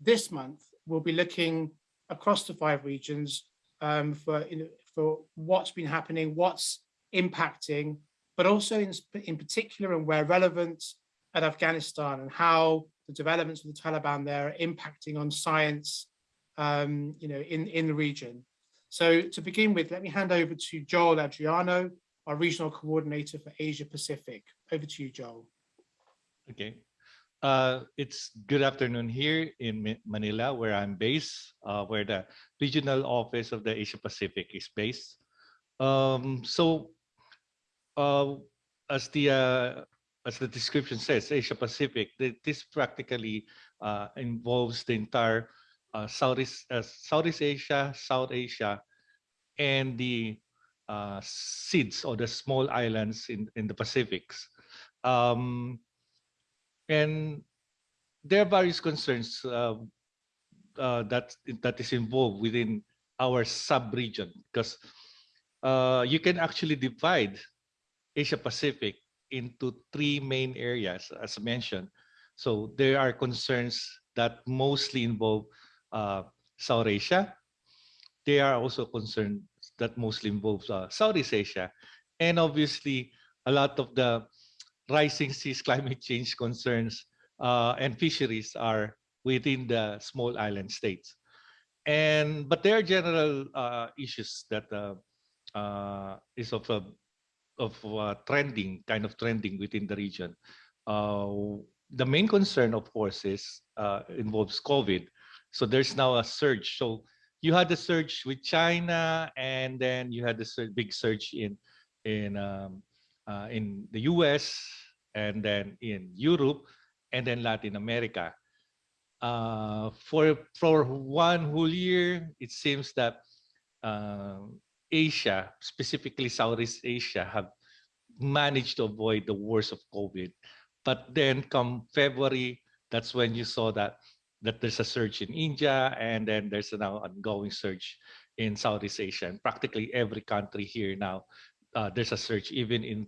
this month, we'll be looking across the five regions um, for, for what's been happening, what's impacting, but also in, in particular and where relevant at Afghanistan and how the developments of the Taliban there are impacting on science, um, you know, in, in the region. So to begin with, let me hand over to Joel Adriano, our regional coordinator for Asia Pacific. Over to you, Joel. Okay. Uh, it's good afternoon here in Manila, where I'm based, uh, where the regional office of the Asia Pacific is based. Um, so, uh, as the uh, as the description says, Asia Pacific, this practically uh, involves the entire uh, Southeast Southeast Asia, South Asia, and the SIDS or the small islands in in the Pacifics. Um, and there are various concerns uh, uh, that that is involved within our sub-region because uh, you can actually divide Asia Pacific into three main areas, as mentioned. So there are concerns that mostly involve uh, South Asia. There are also concerns that mostly involve uh, Southeast Asia. And obviously, a lot of the rising seas climate change concerns uh, and fisheries are within the small island states. And but there are general uh, issues that uh, uh is of a of trending kind of trending within the region. Uh, the main concern, of course, is involves COVID. So there's now a surge. So you had the surge with China, and then you had the big surge in in um, uh, in the US and then in Europe and then Latin America. Uh, for, for one whole year, it seems that uh, Asia, specifically Southeast Asia, have managed to avoid the worst of COVID. But then come February, that's when you saw that that there's a surge in India and then there's a now ongoing surge in Southeast Asia. And practically every country here now, uh, there's a surge, even in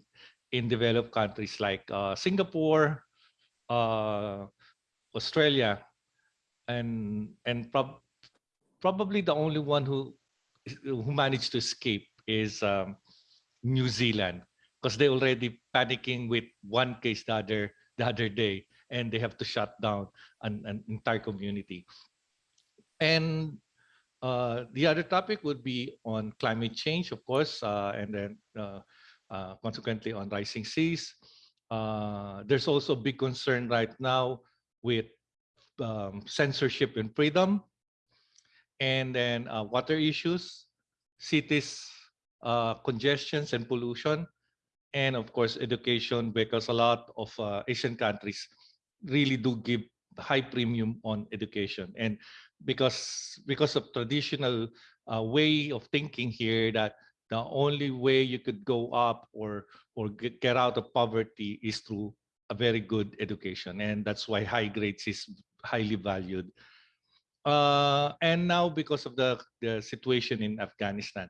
in developed countries like uh, Singapore, uh, Australia, and and prob probably the only one who who managed to escape is um, New Zealand because they already panicking with one case the other the other day and they have to shut down an, an entire community. And uh, the other topic would be on climate change, of course, uh, and then uh, consequently on rising seas. Uh, there's also big concern right now with um, censorship and freedom, and then uh, water issues, cities, uh, congestions and pollution, and of course education because a lot of uh, Asian countries really do give high premium on education and because because of traditional uh, way of thinking here that the only way you could go up or or get, out of poverty is through a very good education and that's why high grades is highly valued. Uh, and now because of the, the situation in afghanistan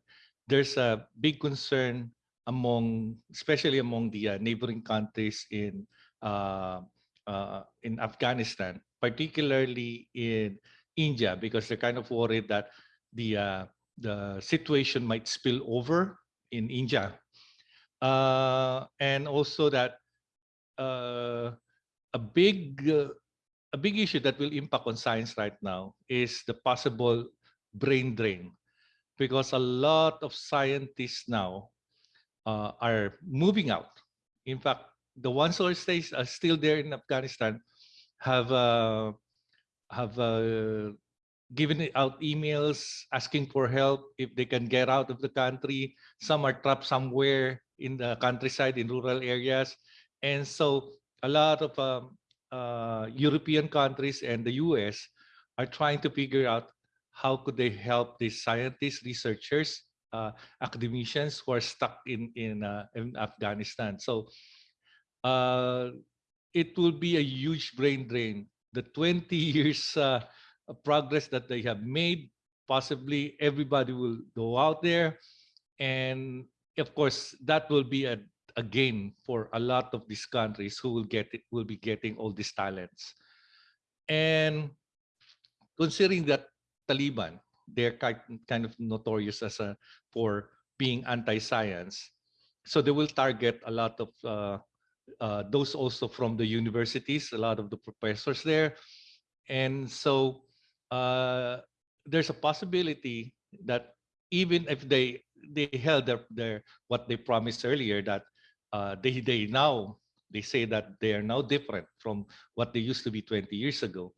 there's a big concern among especially among the uh, neighboring countries in uh, uh in afghanistan particularly in india because they're kind of worried that the uh, the situation might spill over in India. Uh, and also that uh, a big uh, a big issue that will impact on science right now is the possible brain drain because a lot of scientists now uh, are moving out. In fact, the ones who are, stays, are still there in Afghanistan have uh, have uh, giving out emails asking for help if they can get out of the country. Some are trapped somewhere in the countryside in rural areas. And so a lot of um, uh, European countries and the US are trying to figure out how could they help these scientists, researchers, uh, academicians who are stuck in, in, uh, in Afghanistan. So uh, it will be a huge brain drain. The 20 years uh, progress that they have made. Possibly everybody will go out there. And of course, that will be a, a gain for a lot of these countries who will get it, will be getting all these talents. And considering that Taliban, they're kind, of notorious as a, for being anti-science. So they will target a lot of uh, uh, those also from the universities, a lot of the professors there. And so uh, there's a possibility that even if they they held their, their what they promised earlier that uh, they they now they say that they are now different from what they used to be 20 years ago.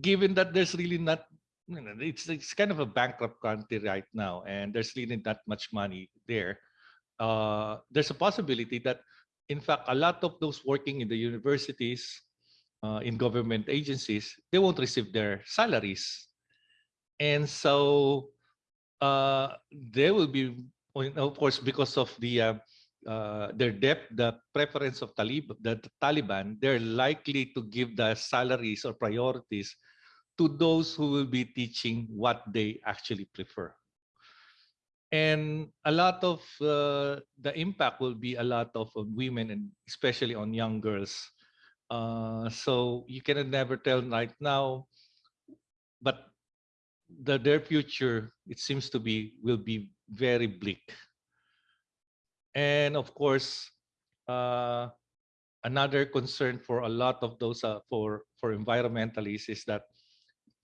Given that there's really not you know, it's it's kind of a bankrupt country right now, and there's really not much money there. Uh, there's a possibility that, in fact, a lot of those working in the universities, uh, in government agencies, they won't receive their salaries, and so uh, they will be, of course, because of the uh, uh, their debt, the preference of Talib, the Taliban, they're likely to give the salaries or priorities to those who will be teaching what they actually prefer. And a lot of uh, the impact will be a lot of women and especially on young girls. Uh, so you can never tell right now, but the, their future, it seems to be, will be very bleak. And of course, uh, another concern for a lot of those uh, for for environmentalists is that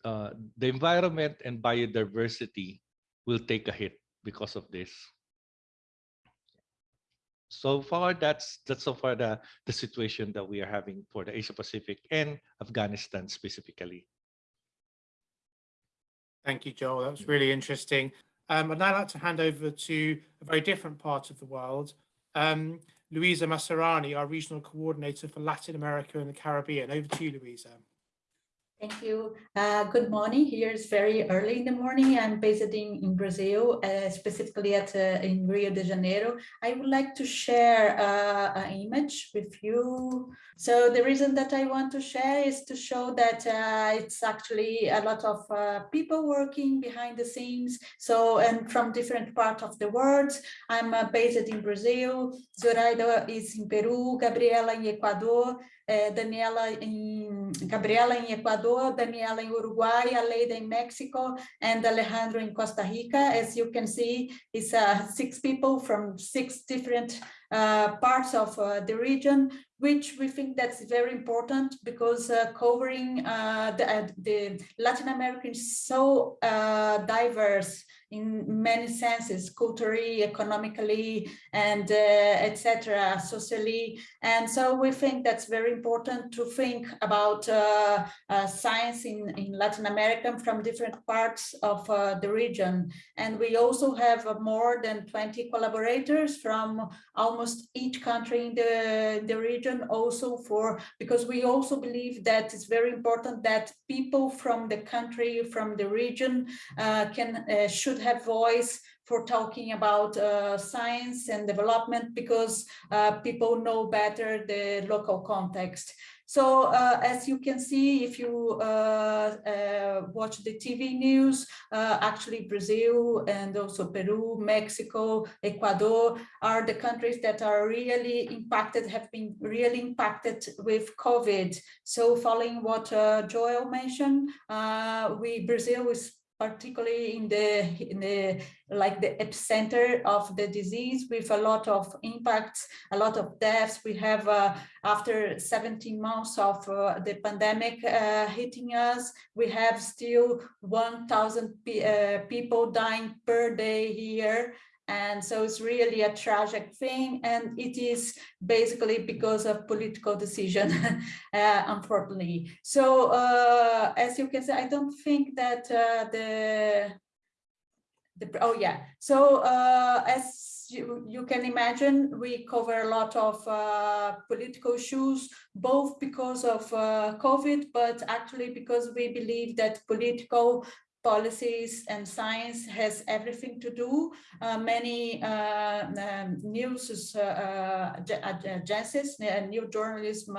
uh, the environment and biodiversity will take a hit because of this. So far, that's that's so far the the situation that we are having for the Asia Pacific and Afghanistan specifically. Thank you, Joel. That was really interesting. Um, I'd now like to hand over to a very different part of the world. Um, Luisa Massarani, our regional coordinator for Latin America and the Caribbean. Over to you, Luisa. Thank you. Uh, good morning. Here is very early in the morning. I'm based in, in Brazil, uh, specifically at uh, in Rio de Janeiro. I would like to share uh, an image with you. So the reason that I want to share is to show that uh, it's actually a lot of uh, people working behind the scenes. So and from different parts of the world. I'm based in Brazil. Zoraida is in Peru, Gabriela in Ecuador, Daniela in Gabriela in Ecuador, Daniela in Uruguay, Aleida in Mexico, and Alejandro in Costa Rica. As you can see, it's uh, six people from six different uh, parts of uh, the region, which we think that's very important because uh, covering uh, the, uh, the, Latin America is so diverse in many senses, culturally, economically, and uh, etc., socially. And so we think that's very important to think about uh, uh, science in, in Latin America from different parts of uh, the region. And we also have more than 20 collaborators from almost each country in the, the region also for, because we also believe that it's very important that people from the country, from the region uh, can, uh, should have voice for talking about uh, science and development because uh, people know better the local context. So uh, as you can see, if you uh, uh, watch the TV news, uh, actually Brazil and also Peru, Mexico, Ecuador are the countries that are really impacted, have been really impacted with COVID. So following what Joel mentioned, we Brazil is particularly in the in the like the epicenter of the disease with a lot of impacts a lot of deaths. We have uh, after 17 months of uh, the pandemic uh, hitting us we have still 1000 uh, people dying per day here and so it's really a tragic thing. And it is basically because of political decision, uh, unfortunately. So uh, as you can see, I don't think that uh, the, the, oh yeah. So uh, as you, you can imagine, we cover a lot of uh, political issues, both because of uh, COVID, but actually because we believe that political policies and science has everything to do. Uh, many uh, um, news uh, agencies, new journalism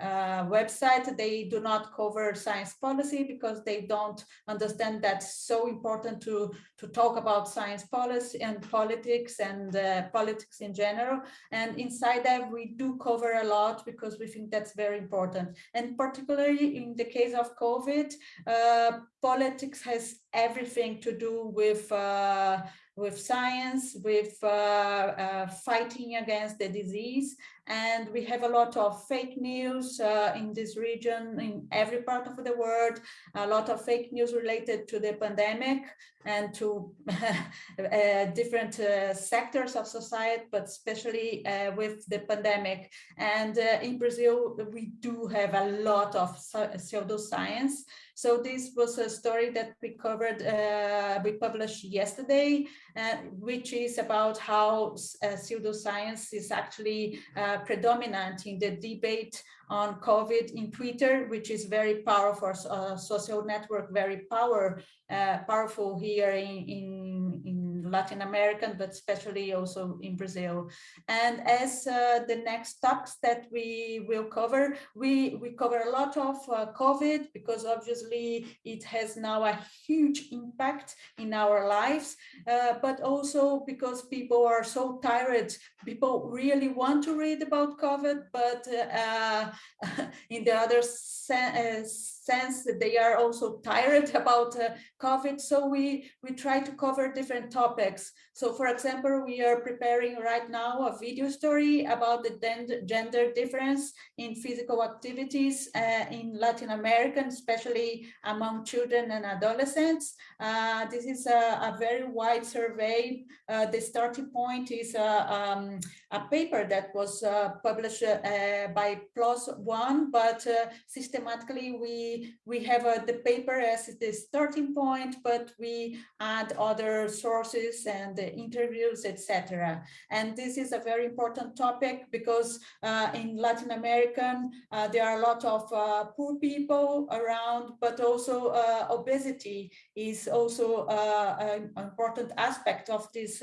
website, they do not cover science policy because they don't understand that's so important to, to talk about science policy and politics and politics in general. And inside that, we do cover a lot because we think that's very important. And particularly in the case of COVID, uh, politics has everything to do with uh, with science, with uh, uh, fighting against the disease. And we have a lot of fake news uh, in this region, in every part of the world, a lot of fake news related to the pandemic and to uh, different uh, sectors of society, but especially uh, with the pandemic. And in Brazil, we do have a lot of pseudoscience. So this was a story that we covered, uh, we published yesterday, uh, which is about how uh, pseudoscience is actually uh, predominant in the debate on COVID in Twitter, which is very powerful, uh, social network, very power, uh, powerful here in, in, in Latin American, but especially also in Brazil. And as uh, the next topics that we will cover, we, we cover a lot of uh, COVID because obviously it has now a huge impact in our lives, uh, but also because people are so tired. People really want to read about COVID, but uh, in the other sense, sense that they are also tired about uh, COVID. So we, we try to cover different topics. So for example, we are preparing right now a video story about the gender difference in physical activities uh, in Latin America, especially among children and adolescents. Uh, this is a, a, very wide survey. Uh, the starting point is a, um, a paper that was uh, published uh, by PLOS One, but systematically we we have uh, the paper as the starting point, but we add other sources and interviews, etc. And this is a very important topic because uh, in Latin American, uh, there are a lot of uh, poor people around, but also obesity is also an important aspect of this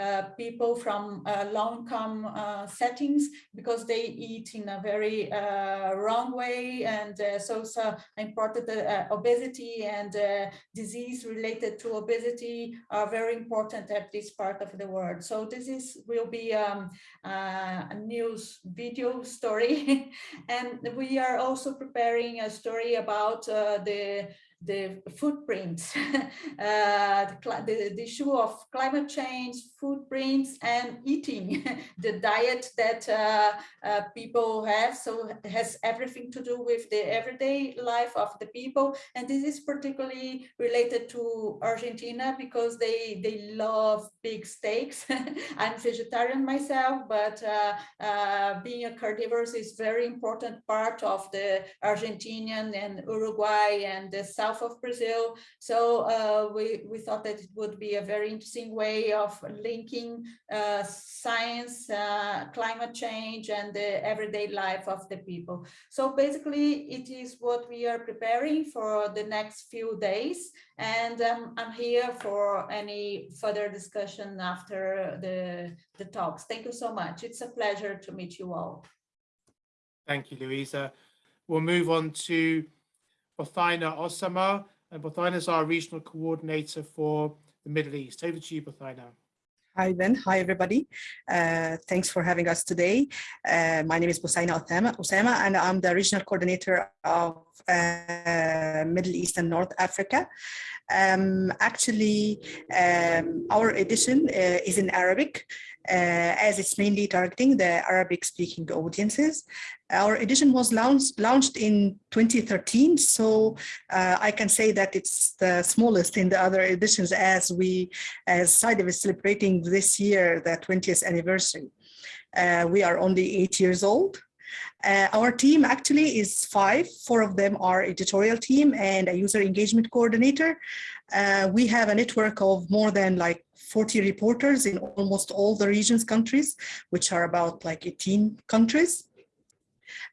uh, people from uh, low-income uh, settings because they eat in a very uh, wrong way and uh, so so important obesity and disease related to obesity are very important at this part of the world. So this is will be um, a news video story. And we are also preparing a story about the the footprints, uh, the, the, issue of climate change, footprints, and eating, the diet that uh, uh, people have. So has everything to do with the everyday life of the people. And this is particularly related to Argentina because they, they love big steaks. I'm vegetarian myself, but uh, uh, being a carnivore is very important part of the Argentinian and Uruguay and the South south of Brazil. So uh, we, we thought that it would be a very interesting way of linking uh, science, uh, climate change, and the everyday life of the people. So basically, it is what we are preparing for the next few days. And um, I'm here for any further discussion after the, the talks. Thank you so much. It's a pleasure to meet you all. Thank you, Luisa. We'll move on to Bothaina Osama, and Bothaina is our regional coordinator for the Middle East. Over to you, Bothaina. Hi, Ben. Hi, everybody. Uh, thanks for having us today. Uh, my name is Bothaina Osama, and I'm the regional coordinator of uh, Middle East and North Africa. Um, actually, um, our edition uh, is in Arabic, as it's mainly targeting the Arabic speaking audiences. Our edition was launched, launched in 2013, so uh, I can say that it's the smallest in the other editions as we, as SciDev is celebrating this year, the 20th anniversary. Uh, we are only eight years old. Uh, our team actually is five. Four of them are editorial team and a user engagement coordinator. Uh, we have a network of more than like 40 reporters in almost all the region's countries, which are about like 18 countries.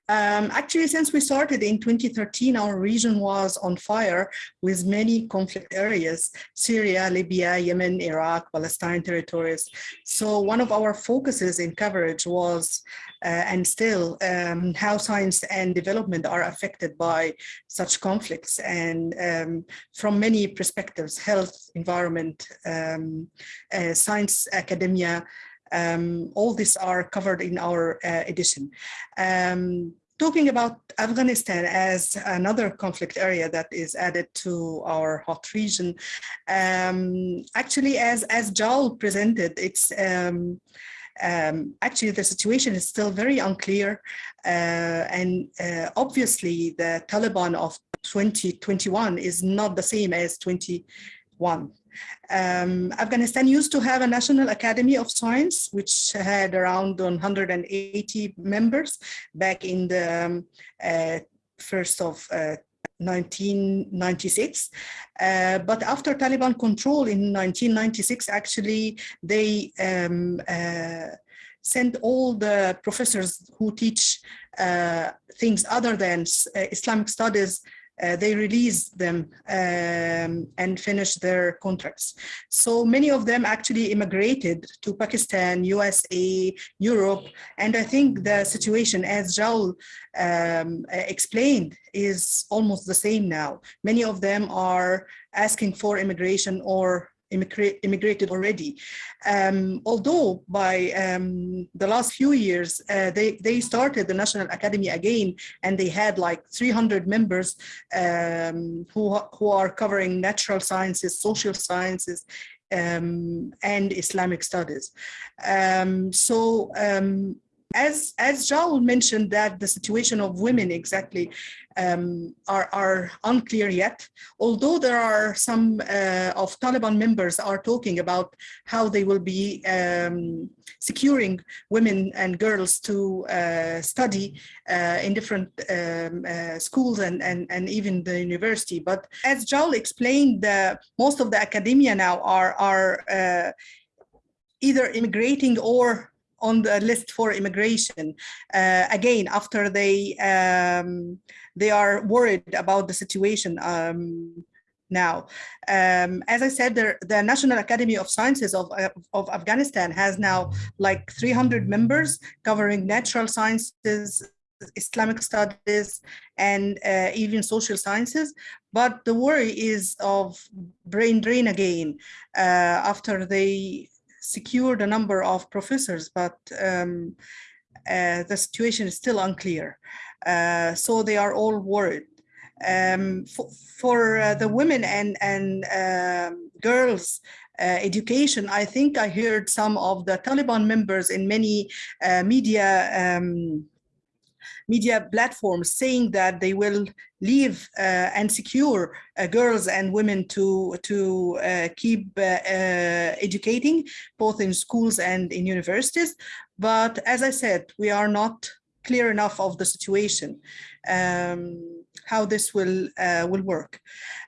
Um, actually, since we started in 2013, our region was on fire with many conflict areas, Syria, Libya, Yemen, Iraq, Palestine territories. So one of our focuses in coverage was, and still, um, how science and development are affected by such conflicts and um, from many perspectives, health, environment, um, uh, science, academia, um, all these are covered in our uh, edition. Um, talking about Afghanistan as another conflict area that is added to our hot region, um, actually, as, as Joel presented, it's um, um, actually the situation is still very unclear uh, and uh, obviously the Taliban of 2021 is not the same as 21. Um, Afghanistan used to have a National Academy of Science, which had around 180 members back in the um, uh, first of uh, 1996. Uh, but after Taliban control in 1996, actually, they um, uh, sent all the professors who teach uh, things other than uh, Islamic studies uh, they release them um, and finish their contracts. So many of them actually immigrated to Pakistan, USA, Europe, and I think the situation, as Joel um, explained, is almost the same now. Many of them are asking for immigration or immigrated already. Um, although by um, the last few years, uh, they, they started the National Academy again, and they had like 300 members um, who, who are covering natural sciences, social sciences, um, and Islamic studies. Um, so um, as as Joel mentioned that the situation of women exactly um, are, are unclear yet, although there are some uh, of Taliban members are talking about how they will be um, securing women and girls to uh, study uh, in different um, uh, schools and, and, and even the university. But as Joel explained, most of the academia now are, are uh, either immigrating or on the list for immigration. Uh, again, after they um, they are worried about the situation um, now. Um, as I said, the, the, National Academy of Sciences of, of Afghanistan has now like 300 members covering natural sciences, Islamic studies, and uh, even social sciences. But the worry is of brain drain again uh, after they secured a number of professors, but um, uh, the situation is still unclear. Uh, so they are all worried. Um, for, for uh, the women and, and um, girls uh, education, I think I heard some of the Taliban members in many uh, media um, media platforms saying that they will leave uh, and secure uh, girls and women to to uh, keep uh, uh, educating both in schools and in universities. But as i said we are not clear enough of the situation um, how this will uh, will work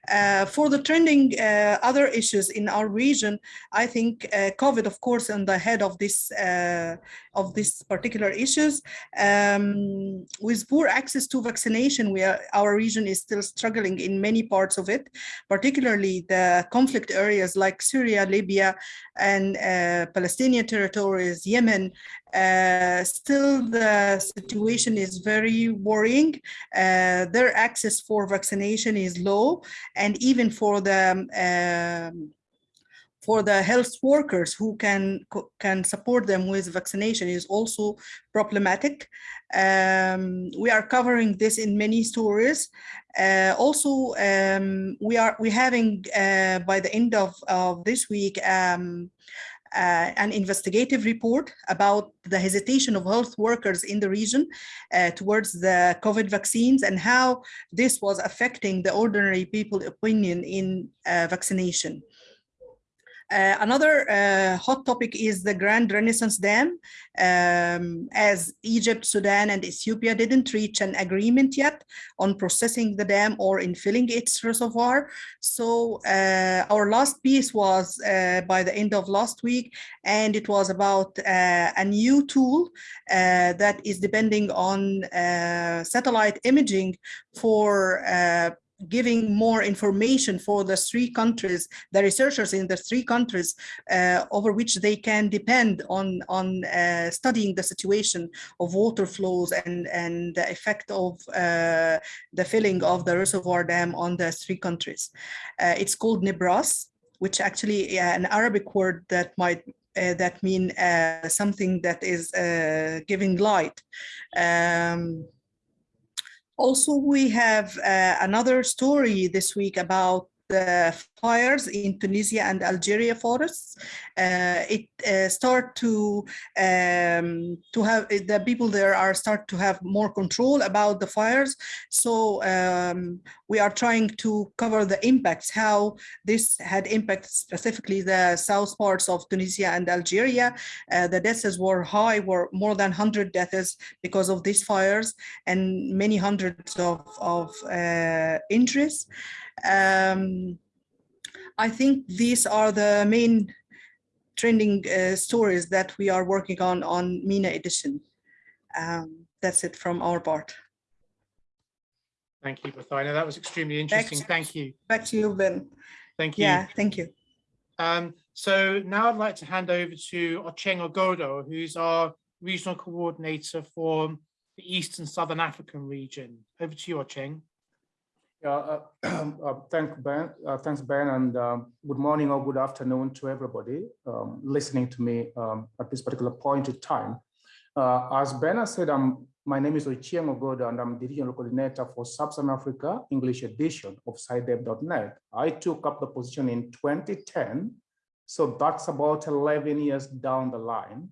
uh, for the trending uh, other issues in our region, I think uh, COVID, of course, on the head of this uh, of these particular issues. Um, with poor access to vaccination, we are, our region is still struggling in many parts of it, particularly the conflict areas like Syria, Libya, and uh, Palestinian territories, Yemen. Still, the situation is very worrying. Their access for vaccination is low, and even for the um, for the health workers who can can support them with vaccination is also problematic. Um, we are covering this in many stories. Uh, also, um, we are we having uh, by the end of, of this week um, uh, an investigative report about the hesitation of health workers in the region uh, towards the COVID vaccines and how this was affecting the ordinary people opinion in uh, vaccination. Uh, another uh, hot topic is the Grand Renaissance Dam. Um, as Egypt, Sudan, and Ethiopia didn't reach an agreement yet on processing the dam or in filling its reservoir. So uh, our last piece was uh, by the end of last week, and it was about uh, a new tool uh, that is depending on satellite imaging for giving more information for the three countries, the researchers in the three countries uh, over which they can depend on, on uh, studying the situation of water flows and, and the effect of uh, the filling of the reservoir dam on the three countries. Uh, it's called Nibras, which actually uh, an Arabic word that might uh, that mean something that is giving light. Um, also, we have uh, another story this week about the fires in Tunisia and Algeria forests. Uh, it uh, start to um, to have the people there are start to have more control about the fires. So um, we are trying to cover the impacts, how this had impact specifically the south parts of Tunisia and Algeria. Uh, the deaths were high, were more than 100 deaths because of these fires and many hundreds of, of uh, injuries. Um, I think these are the main trending uh, stories that we are working on on MENA edition. Um, that's it from our part. Thank you, Bothaina. That was extremely interesting. To, thank you. Back to you, Ben. Thank you. Yeah, thank you. Um, so now I'd like to hand over to Ochieng Ogodo, who's our regional coordinator for the East and Southern African region. Over to you, Ocheng. Yeah, uh, uh, thank Ben, uh, thanks Ben, and um, good morning or good afternoon to everybody um, listening to me um, at this particular point in time. Uh, as Ben has said, I'm, my name is Ochieng Ogodo and I'm the regional coordinator for Sub-Saharan Africa English edition of SciDev.net. I took up the position in 2010, so that's about 11 years down the line,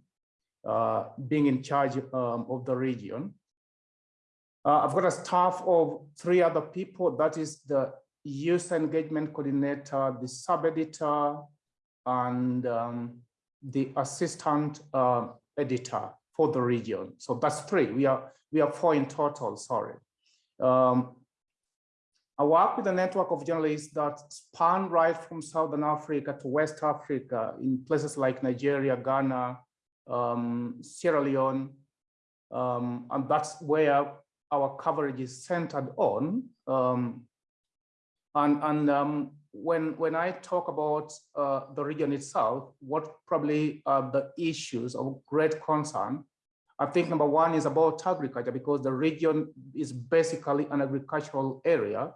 uh, being in charge um, of the region. Uh, I've got a staff of three other people. That is the user engagement coordinator, the sub-editor, and um, the assistant uh, editor for the region. So that's three. We are we are four in total. Sorry. Um, I work with a network of journalists that span right from Southern Africa to West Africa in places like Nigeria, Ghana, um, Sierra Leone, um, and that's where our coverage is centered on. Um, and and um, when, when I talk about uh, the region itself, what probably are the issues of great concern, I think number one is about agriculture because the region is basically an agricultural area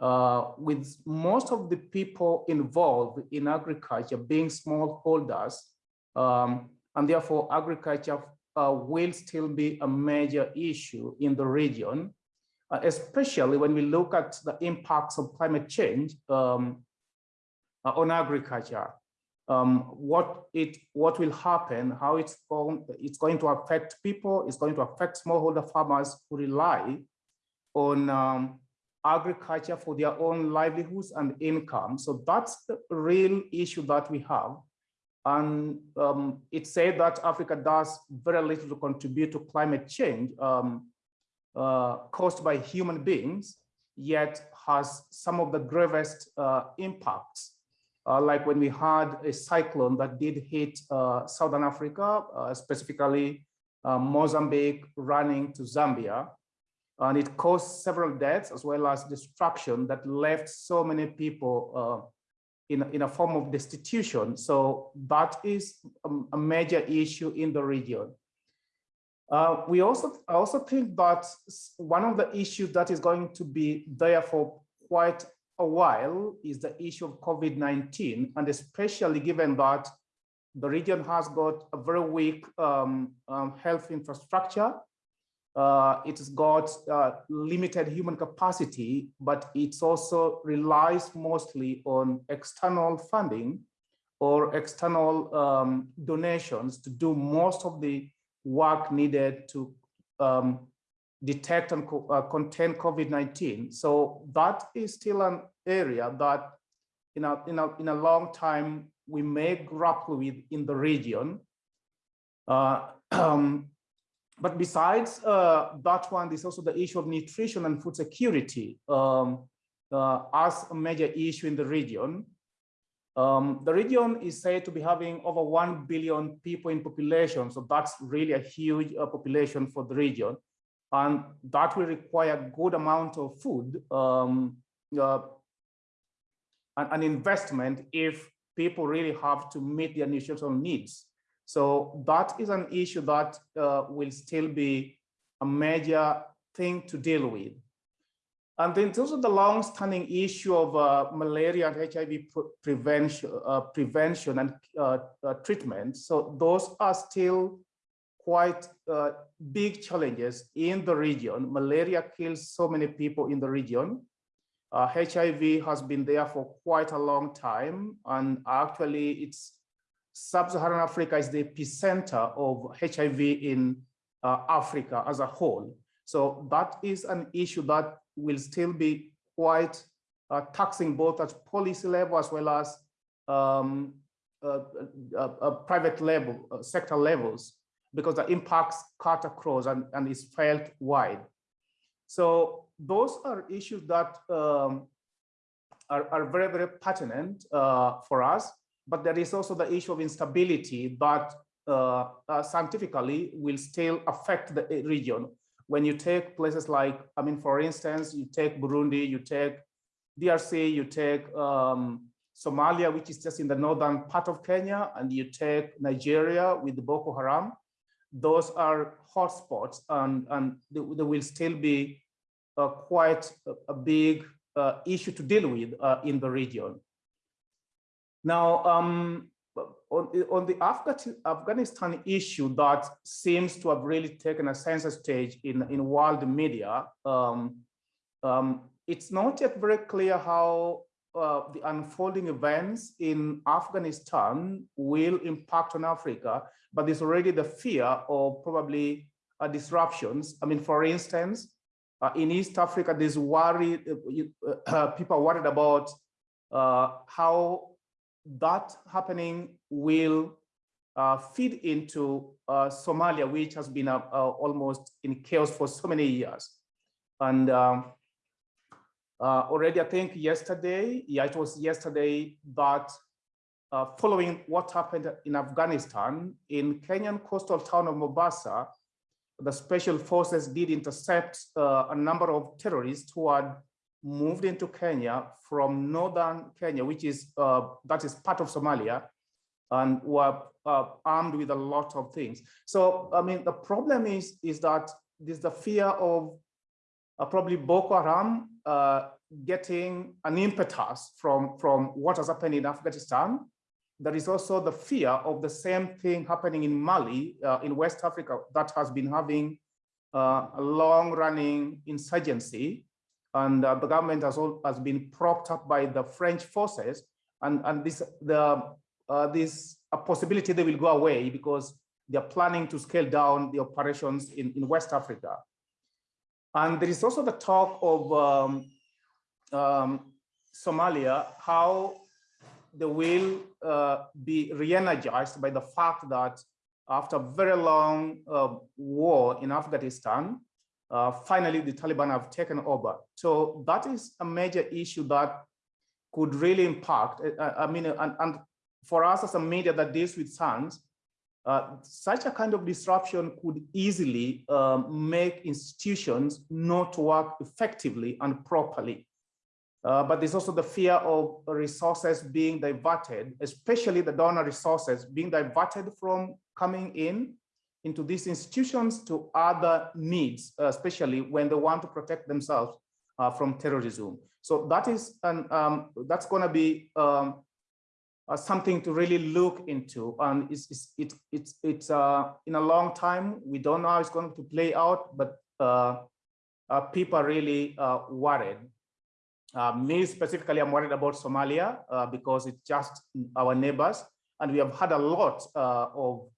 uh, with most of the people involved in agriculture being smallholders. Um, and therefore agriculture uh, will still be a major issue in the region, uh, especially when we look at the impacts of climate change um, uh, on agriculture. Um, what it what will happen, how it's going, it's going to affect people, it's going to affect smallholder farmers who rely on um, agriculture for their own livelihoods and income. So that's the real issue that we have. And um, it said that Africa does very little to contribute to climate change um, uh, caused by human beings, yet has some of the gravest uh, impacts. Uh, like when we had a cyclone that did hit uh, Southern Africa, uh, specifically uh, Mozambique running to Zambia. And it caused several deaths as well as destruction that left so many people in, in a form of destitution. So that is a, a major issue in the region. Uh, we also, I also think that one of the issues that is going to be there for quite a while is the issue of COVID-19, and especially given that the region has got a very weak um, um, health infrastructure uh, it's got uh, limited human capacity, but it's also relies mostly on external funding or external um, donations to do most of the work needed to um, detect and co uh, contain COVID-19. So that is still an area that in a, in a, in a long time we may grapple with in the region. Uh, um, but besides uh, that one, there's also the issue of nutrition and food security um, uh, as a major issue in the region. Um, the region is said to be having over 1 billion people in population. So that's really a huge uh, population for the region. And that will require a good amount of food um, uh, and, and investment if people really have to meet their nutritional needs. So that is an issue that uh, will still be a major thing to deal with. And then terms of the long-standing issue of uh, malaria and HIV pre prevention, uh, prevention and uh, uh, treatment, so those are still quite uh, big challenges in the region. Malaria kills so many people in the region. HIV has been there for quite a long time, and actually, it's sub-Saharan Africa is the epicenter of HIV in Africa as a whole. So that is an issue that will still be quite uh, taxing both at policy level as well as um, uh, uh, uh private level, uh, sector levels, because the impacts cut across and, and is felt wide. So those are issues that um, are, are, very, very pertinent uh, for us, but there is also the issue of instability that scientifically will still affect the region when you take places like, I mean, for instance, you take Burundi, you take DRC, you take um, Somalia, which is just in the northern part of Kenya, and you take Nigeria with Boko Haram, those are hotspots and, and they, they will still be uh, quite a, a big uh, issue to deal with uh, in the region. Now, um, on, on the Afghanistan issue that seems to have really taken a center stage in, in world media, um, um, it's not yet very clear how uh, the unfolding events in Afghanistan will impact on Africa, but there's already the fear of probably uh, disruptions. I mean, for instance, uh, in East Africa, there's worry, uh, uh, people are worried about uh, how that happening will uh, feed into uh, Somalia, which has been uh, uh almost in chaos for so many years. And um, uh, already, I think yesterday, yeah, it was yesterday that uh, following what happened in Afghanistan, in Kenyan coastal town of Mombasa, the special forces did intercept a number of terrorists who had moved into Kenya from northern Kenya, which is uh, that is part of Somalia, and were uh, armed with a lot of things. So I mean, the problem is is that there's the fear of uh, probably Boko Haram uh, getting an impetus from from what has happened in Afghanistan. There is also the fear of the same thing happening in Mali, uh, in West Africa, that has been having uh, a long-running insurgency and uh, the government has, all, has been propped up by the French forces, and and this the uh, this a possibility they will go away because they are planning to scale down the operations in in West Africa, and there is also the talk of um, um, Somalia how they will uh, be re-energized by the fact that after a very long uh, war in Afghanistan, uh, finally the Taliban have taken over. So that is a major issue that could really impact. Uh, uh, I mean, and, and, for us as a media that deals with SANS, uh, such a kind of disruption could easily um, make institutions not work effectively and properly. Uh, but there's also the fear of resources being diverted, especially the donor resources being diverted from coming in into these institutions to other needs, uh, especially when they want to protect themselves uh, from terrorism. So that is an, um, that's going to be um, uh, something to really look into. And it's, it's, it, it's, it's uh, in a long time. We don't know how it's going to play out, but uh, uh, people are really worried. me specifically, I'm worried about Somalia because it's just our neighbors. And we have had a lot of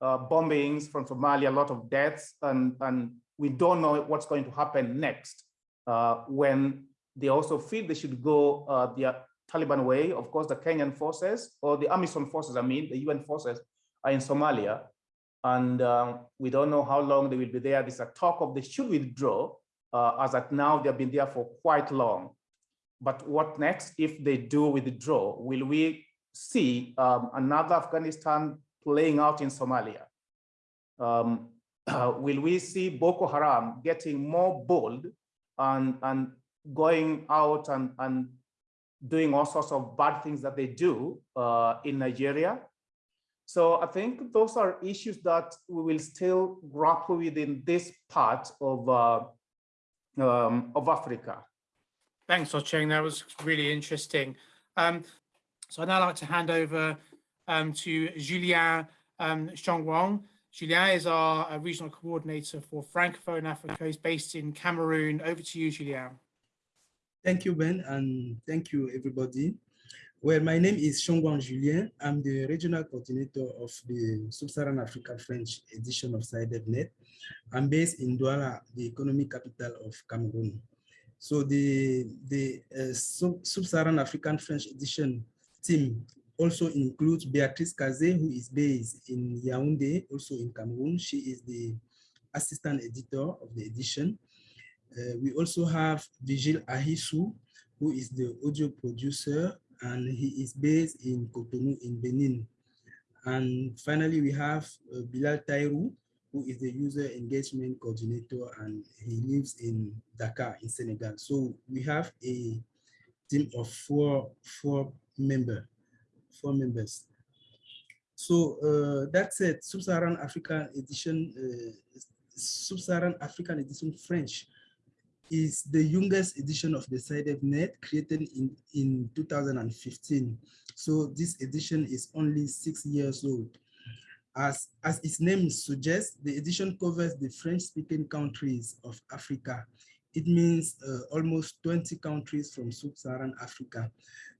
uh, bombings from Somalia, a lot of deaths, and, and we don't know what's going to happen next uh, when they also feel they should go, uh, the Taliban way. Of course, the Kenyan forces or the AMISOM forces, I mean, the UN forces are in Somalia. And um, we don't know how long they will be there. There's a talk of they should withdraw. Uh, as at now, they've been there for quite long. But what next if they do withdraw? Will we see um, another Afghanistan playing out in Somalia? Um, uh, will we see Boko Haram getting more bold and, and going out and, and doing all sorts of bad things that they do uh, in Nigeria? So I think those are issues that we will still grapple with in this part of, uh, um, of Africa. Thanks, Ochieng. That was really interesting. Um, so I'd now like to hand over um, to Julien um. Julien is our uh, regional coordinator for Francophone Africa. He's based in Cameroon. Over to you, Julien. Thank you, Ben, and thank you, everybody. Well, my name is Chongwang Julien. I'm the regional coordinator of the Sub-Saharan Africa French edition of SciDevNet. I'm based in Douala, the economic capital of Cameroon. So the, the uh, Sub-Saharan African French edition team also includes Beatrice Kazé, who is based in Yaoundé, also in Cameroon. She is the assistant editor of the edition. Uh, we also have Vigil Ahisu, who is the audio producer, and he is based in Cotonou in Benin. And finally, we have uh, Bilal Tairou, who is the user engagement coordinator, and he lives in Dakar in Senegal. So we have a team of four, four member, four members. So uh, that's it, Sub-Saharan African edition, uh, Sub-Saharan African edition French is the youngest edition of the SciDevNet created in, in 2015. So this edition is only six years old. As, as its name suggests, the edition covers the French-speaking countries of Africa. It means uh, almost 20 countries from sub-Saharan Africa,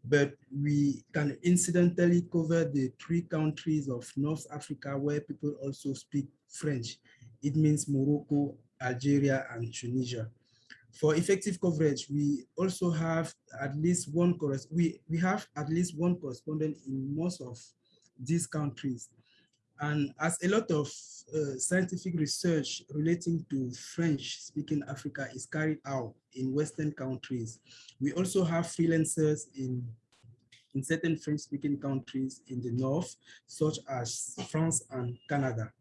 but we can incidentally cover the three countries of North Africa where people also speak French. It means Morocco, Algeria, and Tunisia for effective coverage, we also have at least one we we have at least one correspondent in most of these countries. And as a lot of uh, scientific research relating to French-speaking Africa is carried out in Western countries, we also have freelancers in, in certain French-speaking countries in the North, such as France and Canada.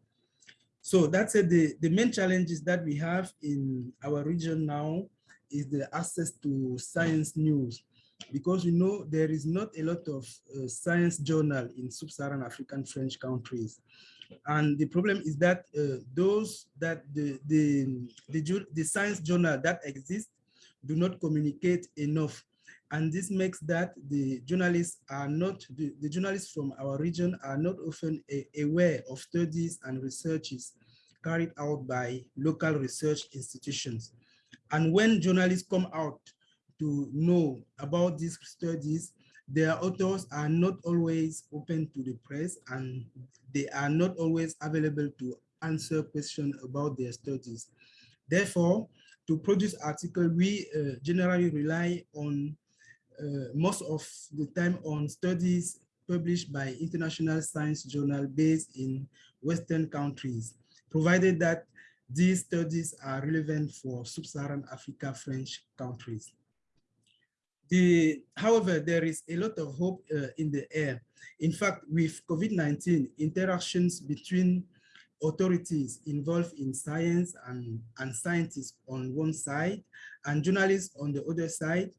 So that's it. The, the main challenges that we have in our region now is the access to science news because you know there is not a lot of uh, science journal in sub-Saharan African French countries. And the problem is that uh, those that the, the, the, the science journal that exist do not communicate enough and this makes that the journalists are not the, the journalists from our region are not often aware of studies and researches carried out by local research institutions and when journalists come out to know about these studies their authors are not always open to the press and they are not always available to answer questions about their studies therefore to produce article we uh, generally rely on uh, most of the time on studies published by international science journal based in Western countries, provided that these studies are relevant for sub-Saharan Africa French countries. The, however, there is a lot of hope uh, in the air. In fact, with COVID-19, interactions between authorities involved in science and, and scientists on one side and journalists on the other side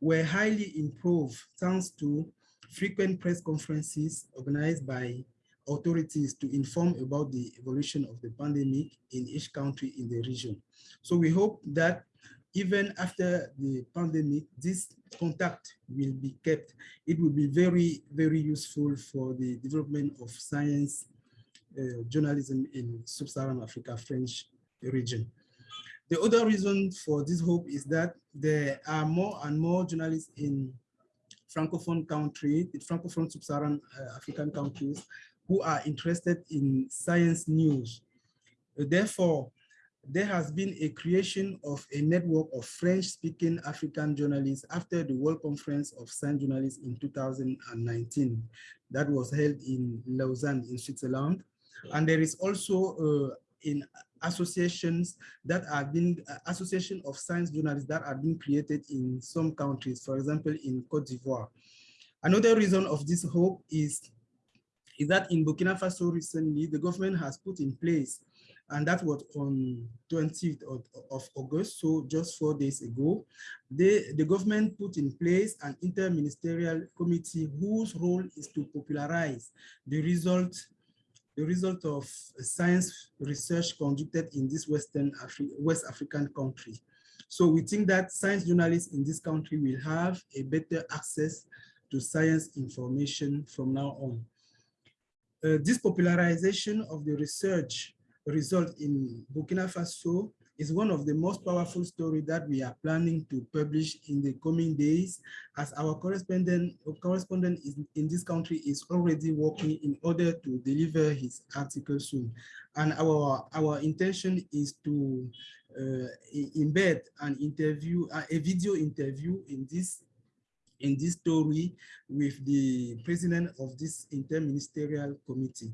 were highly improved thanks to frequent press conferences organized by authorities to inform about the evolution of the pandemic in each country in the region. So we hope that even after the pandemic, this contact will be kept. It will be very, very useful for the development of science uh, journalism in Sub-Saharan Africa French region. The other reason for this hope is that there are more and more journalists in Francophone countries, the Francophone Sub-Saharan uh, African countries who are interested in science news. Therefore, there has been a creation of a network of French-speaking African journalists after the World Conference of Science Journalists in 2019 that was held in Lausanne in Switzerland. And there is also uh, in associations that are being uh, association of science journalists that are being created in some countries, for example, in Cote d'Ivoire. Another reason of this hope is, is that in Burkina Faso recently, the government has put in place and that was on 20th of, of, August, so just four days ago. The, the government put in place an interministerial committee whose role is to popularize the result the result of science research conducted in this Western Afri West African country. So we think that science journalists in this country will have a better access to science information from now on. Uh, this popularization of the research result in Burkina Faso is one of the most powerful stories that we are planning to publish in the coming days as our correspondent correspondent in this country is already working in order to deliver his article soon. And our, our intention is to uh, embed an interview, uh, a video interview in this in this story with the president of this interministerial committee.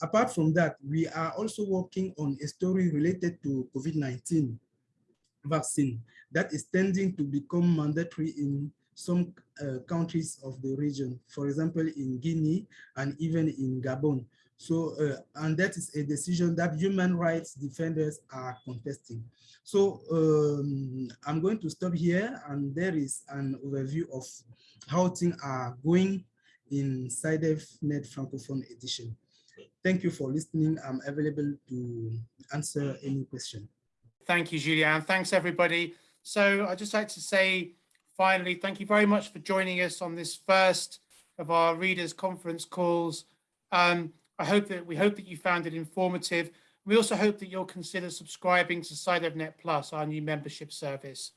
Apart from that, we are also working on a story related to COVID-19 vaccine that is tending to become mandatory in some uh, countries of the region, for example, in Guinea and even in Gabon. So, uh, and that is a decision that human rights defenders are contesting. So um, I'm going to stop here and there is an overview of how things are going in SciDevNet Francophone edition. Thank you for listening. I'm available to answer any question. Thank you, Julian. Thanks, everybody. So I'd just like to say, finally, thank you very much for joining us on this first of our readers conference calls. Um, I hope that we hope that you found it informative. We also hope that you'll consider subscribing to SciDevNet Plus, our new membership service.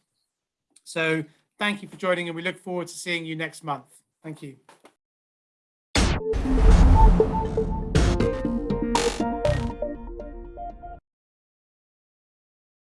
So thank you for joining and we look forward to seeing you next month. Thank you.